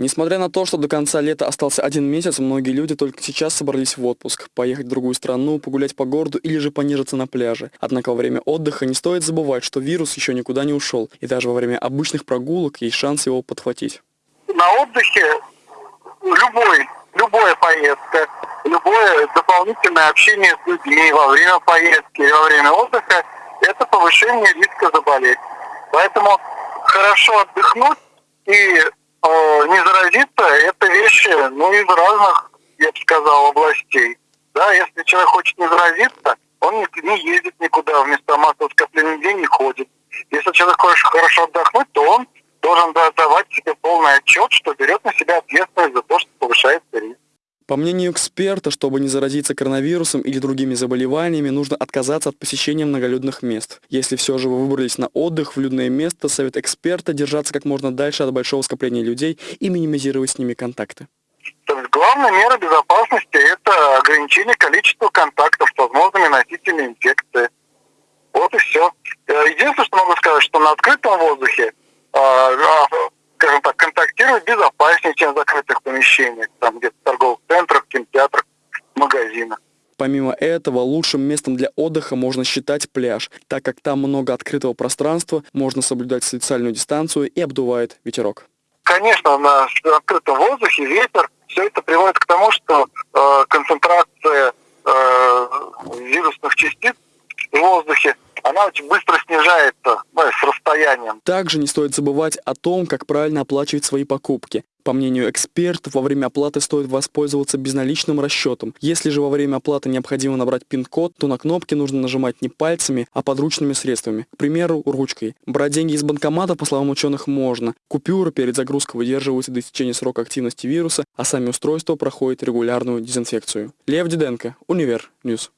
Несмотря на то, что до конца лета остался один месяц, многие люди только сейчас собрались в отпуск, поехать в другую страну, погулять по городу или же понежиться на пляже. Однако во время отдыха не стоит забывать, что вирус еще никуда не ушел, и даже во время обычных прогулок есть шанс его подхватить. На отдыхе любой, любая поездка, любое дополнительное общение с людьми во время поездки и во время отдыха – это повышение риска заболеть. Поэтому хорошо отдохнуть и Э, не заразиться, это вещи, ну, из разных, я бы сказал, областей. Да, если человек хочет не заразиться, он не, не ездит никуда, в места массового скопления людей не ходит. Если человек хочет хорошо отдохнуть, то он должен давать себе полный отчет, что берет на себя ответственность за то, что повышается риск. По мнению эксперта, чтобы не заразиться коронавирусом или другими заболеваниями, нужно отказаться от посещения многолюдных мест. Если все же вы выбрались на отдых в людное место, совет эксперта держаться как можно дальше от большого скопления людей и минимизировать с ними контакты. Главная мера безопасности – это ограничение количества контактов с возможными носителями инфекции. Вот и все. Э, единственное, что могу сказать, что на открытом воздухе а, а, скажем так, контактировать безопаснее, чем в закрытых помещениях, там где-то Помимо этого, лучшим местом для отдыха можно считать пляж, так как там много открытого пространства, можно соблюдать социальную дистанцию и обдувает ветерок. Конечно, на открытом воздухе ветер, все это приводит к тому, что э, концентрация э, вирусных частиц она очень быстро снижается ну, с расстоянием. Также не стоит забывать о том, как правильно оплачивать свои покупки. По мнению экспертов, во время оплаты стоит воспользоваться безналичным расчетом. Если же во время оплаты необходимо набрать пин-код, то на кнопки нужно нажимать не пальцами, а подручными средствами. К примеру, ручкой. Брать деньги из банкомата, по словам ученых, можно. Купюры перед загрузкой выдерживаются до истечения срока активности вируса, а сами устройства проходят регулярную дезинфекцию. Лев Диденко, Univer News.